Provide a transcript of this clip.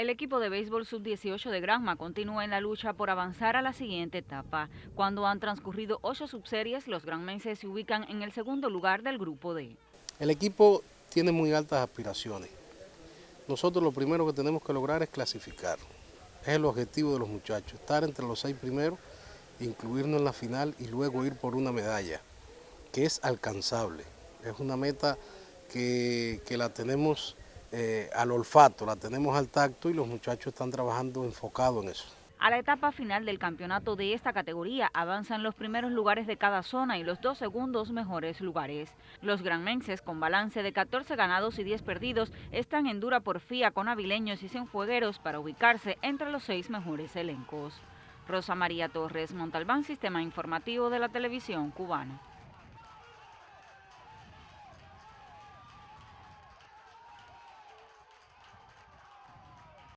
El equipo de béisbol sub-18 de Granma continúa en la lucha por avanzar a la siguiente etapa. Cuando han transcurrido ocho subseries, los granmenses se ubican en el segundo lugar del grupo D. El equipo tiene muy altas aspiraciones. Nosotros lo primero que tenemos que lograr es clasificar. Es el objetivo de los muchachos, estar entre los seis primeros, incluirnos en la final y luego ir por una medalla, que es alcanzable. Es una meta que, que la tenemos eh, al olfato, la tenemos al tacto y los muchachos están trabajando enfocado en eso. A la etapa final del campeonato de esta categoría avanzan los primeros lugares de cada zona y los dos segundos mejores lugares. Los granmenses, con balance de 14 ganados y 10 perdidos, están en dura porfía con avileños y cienfuegueros para ubicarse entre los seis mejores elencos. Rosa María Torres, Montalbán, Sistema Informativo de la Televisión Cubana.